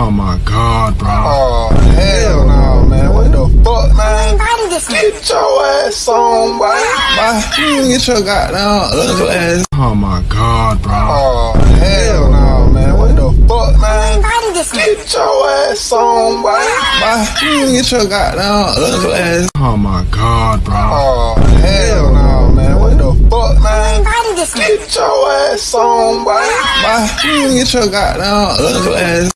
Oh my god, bro. Oh, hell no, man. What the fuck, man? this. Get your ass on, boy. Boy, you get your goddamn ugly ass. Oh my god, bro. Oh, hell no, man. What the fuck, man? this. Get your ass on, boy. Boy, you get your goddamn ugly ass. Oh my god, bro. Oh, hell no, man. What the fuck, man? this. Get your ass on, boy. Boy, you get your goddamn ugly ass.